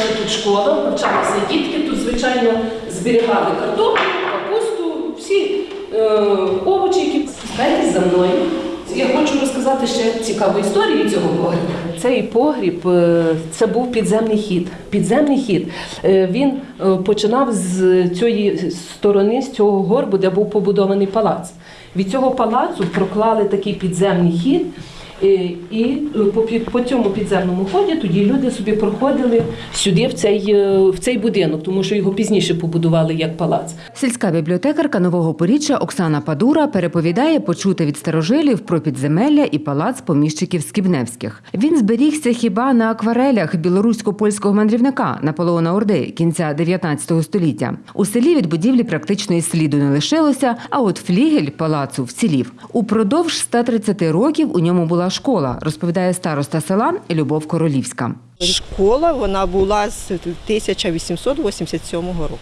що тут школа, навчалися дітки, тут, звичайно, зберігали картоплю, капусту, всі е, овочі, які спускайтесь за мною. Я хочу розказати ще цікаву історію цього погрібу. Цей погріб е, це був підземний хід. Підземний хід. Е, Він е, починав з цієї сторони, з цього горбу, де був побудований палац. Від цього палацу проклали такий підземний хід. Е, І е, по, по цьому підземному ході тоді люди собі проходили сюди, в цей, е, в цей будинок, тому що його пізніше побудували як палац. Сільська бібліотекарка Нового Поріччя Оксана Падура переповідає почути від старожилів про підземелля і палац поміщиків Скібневських. Він зберігся хіба на акварелях білорусько-польського мандрівника Наполеона Орди кінця 19 століття. У селі від будівлі практично і сліду не лишилося, а от флігель палацу вцілів. Упродовж 130 років у ньому була школа, розповідає староста села Любов Королівська. Школа вона була з 1887 року.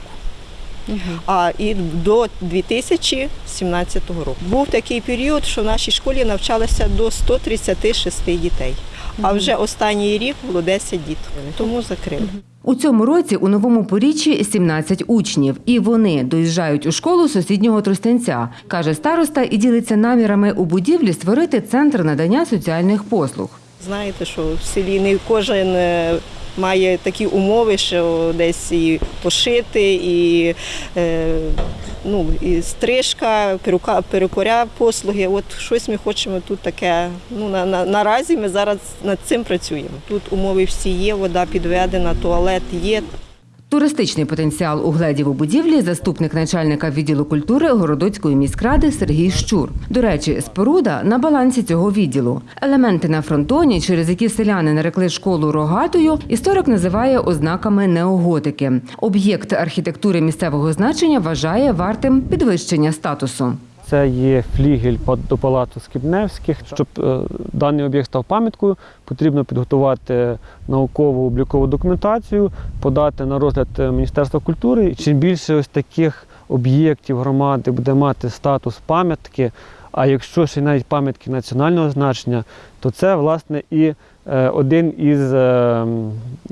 А і до 2017 року був такий період, що в нашій школі навчалося до 136 дітей. А вже останній рік було 10 дітей, тому закрили. У цьому році у новому поріччі 17 учнів, і вони доїжджають у школу сусіднього Тростянця, каже староста, і ділиться намірами у будівлі створити центр надання соціальних послуг. Знаєте, що в селі не кожен е, має такі умови, що десь і пошити, і, е, ну, і стрижка, перука, перукоря послуги. От щось ми хочемо тут таке. Ну, на, на, наразі ми зараз над цим працюємо. Тут умови всі є, вода підведена, туалет є. Туристичний потенціал у будівлі заступник начальника відділу культури Городоцької міськради Сергій Щур. До речі, споруда на балансі цього відділу. Елементи на фронтоні, через які селяни нарекли школу рогатою, історик називає ознаками неоготики. Об'єкт архітектури місцевого значення вважає вартим підвищення статусу. Це є флігель до палацу Скібневських. Щоб е, даний об'єкт став пам'яткою, потрібно підготувати наукову облікову документацію, подати на розгляд е, Міністерства культури. Чим більше ось таких об'єктів громади буде мати статус пам'ятки, а якщо ще навіть пам'ятки національного значення, то це власне і е, один із е,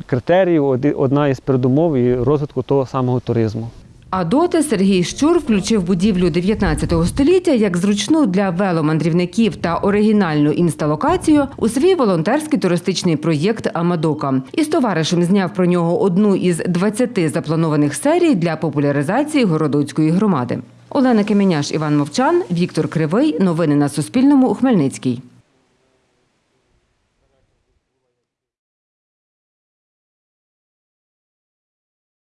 критеріїв, одна із передумов і розвитку того самого туризму. А доти Сергій Щур включив будівлю 19 століття як зручну для веломандрівників та оригінальну інсталокацію у свій волонтерський туристичний проєкт Амадока. І з товаришем зняв про нього одну із 20 запланованих серій для популяризації городоцької громади. Олена Кеменяш, Іван Мовчан, Віктор Кривий. Новини на Суспільному. Хмельницький.